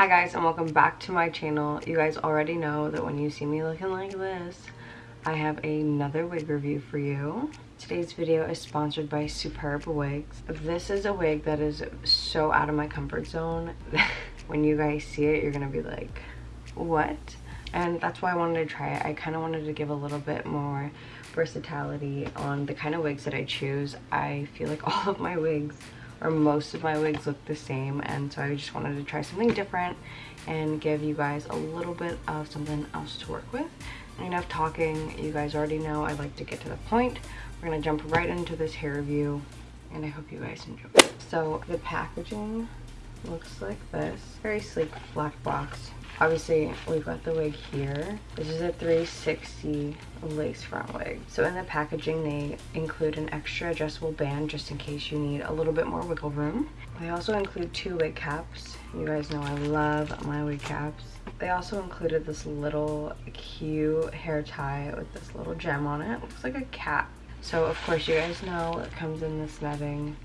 Hi guys and welcome back to my channel. You guys already know that when you see me looking like this, I have another wig review for you. Today's video is sponsored by Superb Wigs. This is a wig that is so out of my comfort zone. when you guys see it, you're gonna be like, what? And that's why I wanted to try it. I kind of wanted to give a little bit more versatility on the kind of wigs that I choose. I feel like all of my wigs or most of my wigs look the same and so I just wanted to try something different and give you guys a little bit of something else to work with. Enough talking, you guys already know I like to get to the point. We're gonna jump right into this hair review and I hope you guys enjoy. So the packaging looks like this. Very sleek black box. Obviously we've got the wig here. This is a 360 lace front wig. So in the packaging they include an extra adjustable band just in case you need a little bit more wiggle room. They also include two wig caps. You guys know i love my wig caps. They also included this little cute hair tie with this little gem on it. Looks like a cap. So of course you guys know it comes in this netting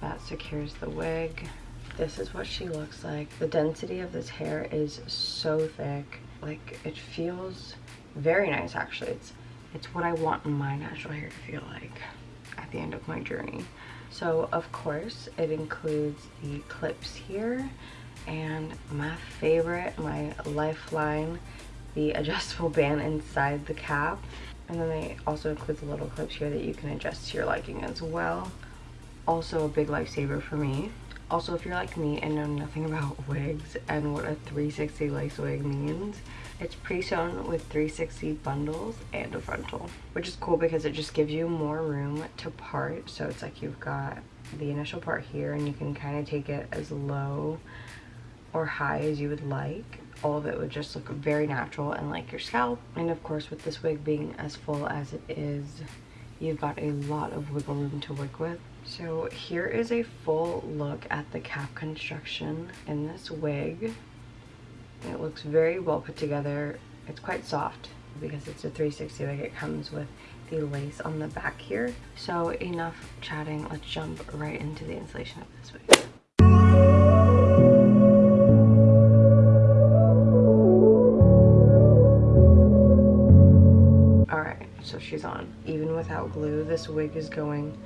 that secures the wig this is what she looks like. The density of this hair is so thick. Like it feels very nice actually. It's it's what i want my natural hair to feel like at the end of my journey. So of course it includes the clips here and my favorite my lifeline the adjustable band inside the cap. And then they also include the little clips here that you can adjust to your liking as well. Also a big lifesaver for me also, if you're like me and know nothing about wigs and what a 360 lace wig means, it's pre-sewn with 360 bundles and a frontal, which is cool because it just gives you more room to part. So it's like you've got the initial part here and you can kind of take it as low or high as you would like. All of it would just look very natural and like your scalp. And of course, with this wig being as full as it is, you've got a lot of wiggle room to work with so here is a full look at the cap construction in this wig. It looks very well put together. It's quite soft because it's a 360 wig. It comes with the lace on the back here. So enough chatting. Let's jump right into the installation of this wig. Alright, so she's on. Even without glue, this wig is going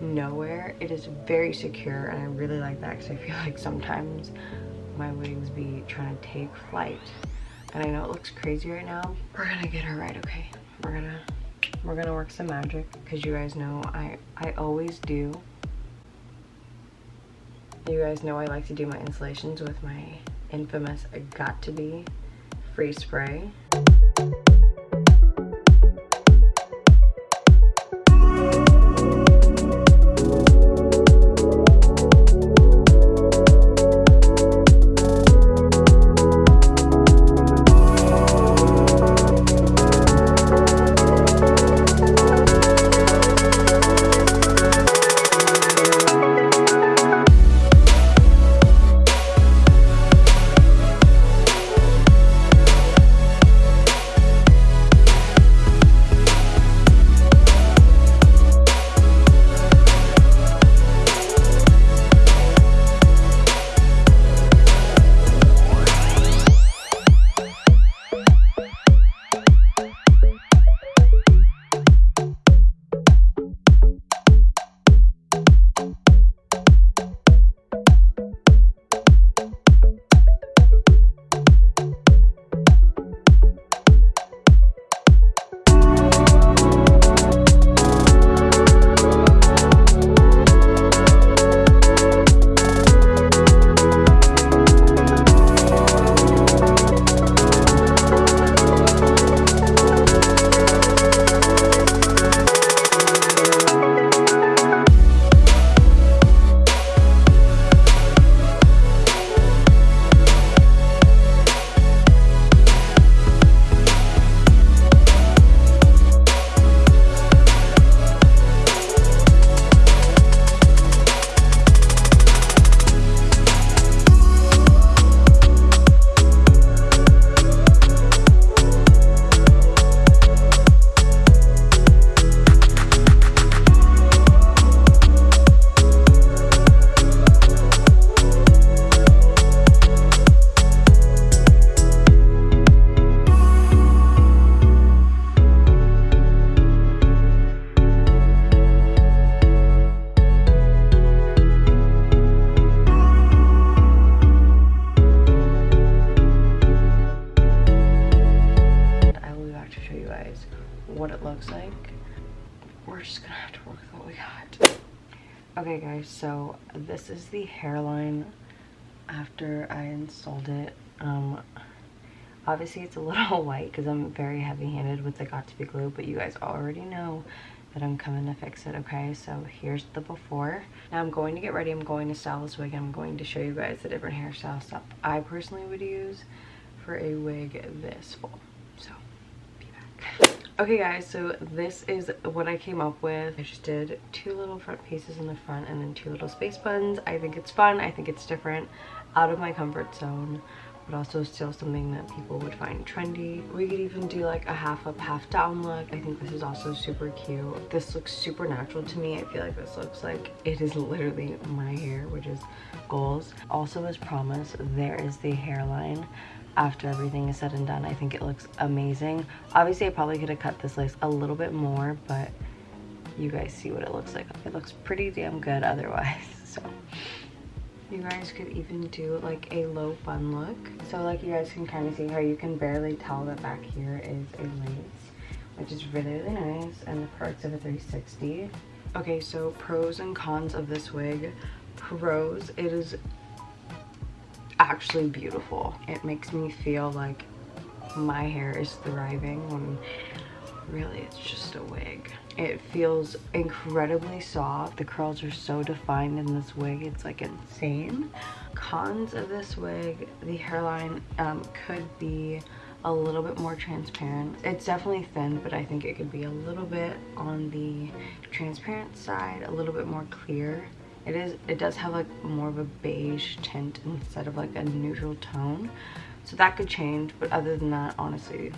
nowhere. It is very secure and I really like that because I feel like sometimes my wings be trying to take flight. And I know it looks crazy right now. We're gonna get her right, okay? We're gonna we're gonna work some magic because you guys know I I always do. You guys know I like to do my installations with my infamous I got to be free spray. Okay guys, so this is the hairline after I installed it. Um, obviously it's a little white because I'm very heavy handed with the got2b glue, but you guys already know that I'm coming to fix it, okay? So here's the before. Now I'm going to get ready. I'm going to style this wig. I'm going to show you guys the different hairstyle stuff I personally would use for a wig this full. So, be back. Okay guys, so this is what I came up with. I just did two little front pieces in the front and then two little space buns. I think it's fun. I think it's different. Out of my comfort zone but also still something that people would find trendy. We could even do like a half up, half down look. I think this is also super cute. This looks super natural to me. I feel like this looks like it is literally my hair, which is goals. Also as promised, there is the hairline after everything is said and done. I think it looks amazing. Obviously, I probably could have cut this lace a little bit more, but you guys see what it looks like. It looks pretty damn good otherwise, so you guys could even do like a low bun look. So like you guys can kind of see how you can barely tell that back here is a lace which is really really nice and the perks of a 360 okay so pros and cons of this wig. Pros it is actually beautiful. It makes me feel like my hair is thriving when really it's just a wig. It feels incredibly soft. The curls are so defined in this wig it's like insane. Cons of this wig the hairline um, could be a little bit more transparent. It's definitely thin but i think it could be a little bit on the transparent side a little bit more clear. It is it does have like more of a beige tint instead of like a neutral tone. So that could change but other than that honestly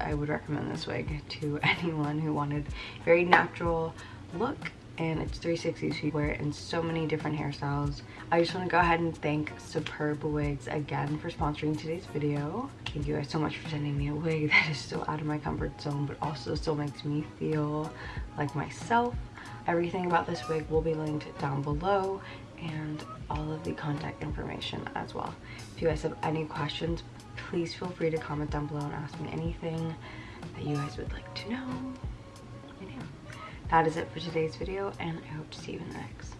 I would recommend this wig to anyone who wanted very natural look and it's 360 so you wear it in so many different hairstyles. I just want to go ahead and thank superb wigs again for sponsoring today's video. Thank you guys so much for sending me a wig that is still out of my comfort zone but also still makes me feel like myself. Everything about this wig will be linked down below and all of the contact information as well. If you guys have any questions please feel free to comment down below and ask me anything that you guys would like to know. That is it for today's video and I hope to see you in the next.